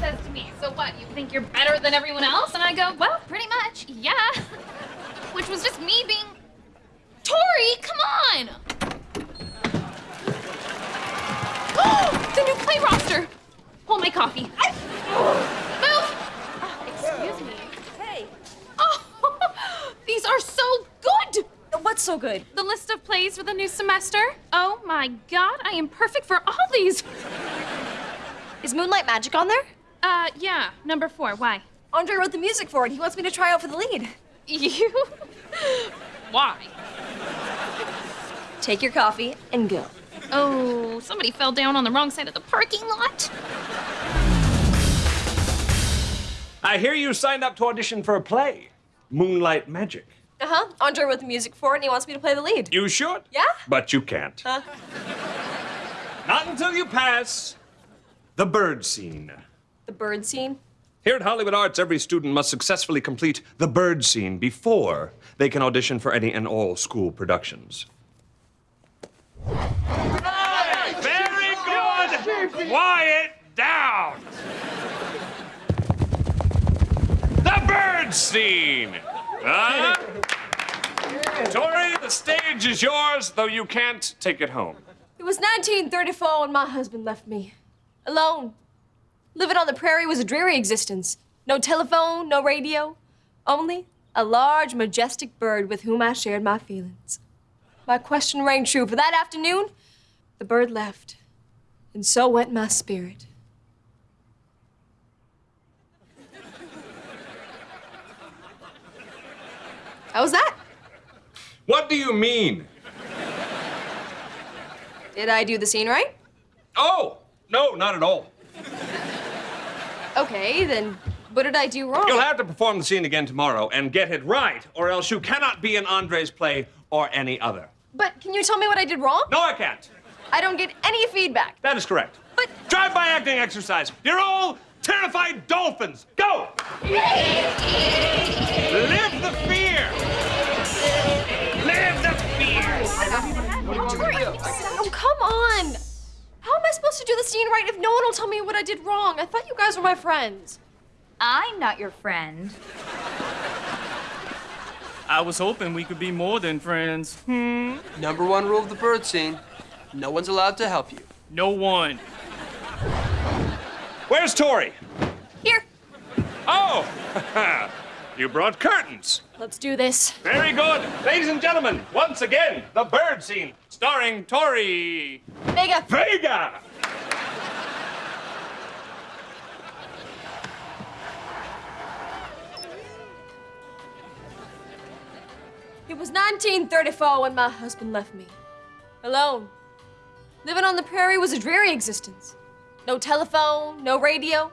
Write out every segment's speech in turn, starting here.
says to me, so what, you think you're better than everyone else? And I go, well, pretty much, yeah. Which was just me being, Tori, come on! the new play roster. Hold my coffee. Move! Oh, excuse me. Hey, Oh, these are so good! what's so good? The list of plays for the new semester. Oh my god, I am perfect for all these. Is Moonlight Magic on there? Uh, yeah, number four. Why? Andre wrote the music for it. He wants me to try out for the lead. You? Why? Take your coffee and go. Oh, somebody fell down on the wrong side of the parking lot. I hear you signed up to audition for a play, Moonlight Magic. Uh huh. Andre wrote the music for it and he wants me to play the lead. You should. Yeah? But you can't. Huh? Not until you pass the bird scene. The bird scene? Here at Hollywood Arts, every student must successfully complete the bird scene before they can audition for any and all school productions. Very good! Quiet down! The bird scene! Huh? Tori, the stage is yours, though you can't take it home. It was 1934 when my husband left me. Alone. Living on the prairie was a dreary existence. No telephone, no radio. Only a large, majestic bird with whom I shared my feelings. My question rang true, for that afternoon, the bird left. And so went my spirit. How was that? What do you mean? Did I do the scene right? Oh, no, not at all. Okay, then what did I do wrong? You'll have to perform the scene again tomorrow and get it right, or else you cannot be in Andre's play or any other. But can you tell me what I did wrong? No, I can't. I don't get any feedback. That is correct. But Drive-by acting exercise. You're all terrified dolphins. Go! Live the fear! Live the fear! Oh, come on! How am I to do the scene right if no one will tell me what I did wrong? I thought you guys were my friends. I'm not your friend. I was hoping we could be more than friends. Hmm? Number one rule of the bird scene no one's allowed to help you. No one. Where's Tori? Here, Oh! you brought curtains. let's do this. Very good. Ladies and gentlemen, once again, the bird scene, starring Tori Vega, Vega. It was 1934 when my husband left me. Alone. Living on the prairie was a dreary existence. No telephone, no radio.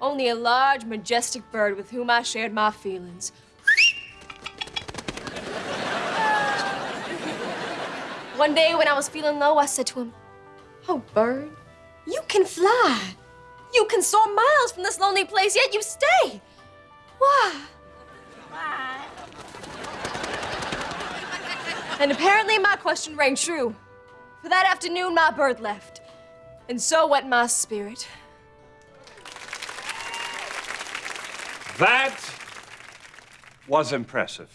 Only a large, majestic bird with whom I shared my feelings. One day when I was feeling low, I said to him, Oh, bird, you can fly. You can soar miles from this lonely place, yet you stay. Why? And apparently my question rang true. For that afternoon, my bird left. And so went my spirit. That was impressive.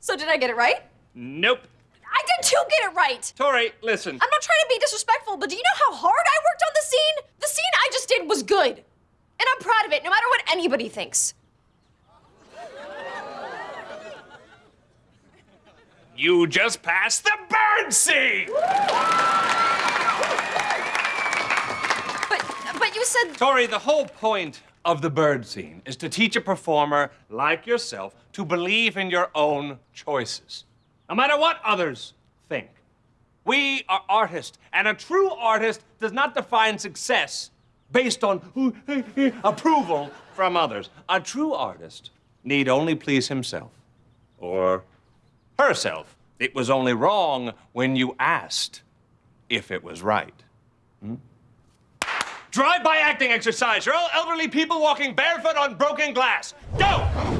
So did I get it right? Nope. I did too get it right. Tori, listen. I'm not trying to be disrespectful, but do you know how hard I worked on the scene? The scene I just did was good. And I'm proud of it, no matter what anybody thinks. You just passed the bird scene! But but you said Tori, the whole point of the bird scene is to teach a performer like yourself to believe in your own choices, no matter what others think. We are artists, and a true artist does not define success based on approval from others. A true artist need only please himself or herself. It was only wrong when you asked if it was right. Hmm? Drive-by acting exercise. You're all elderly people walking barefoot on broken glass. Go!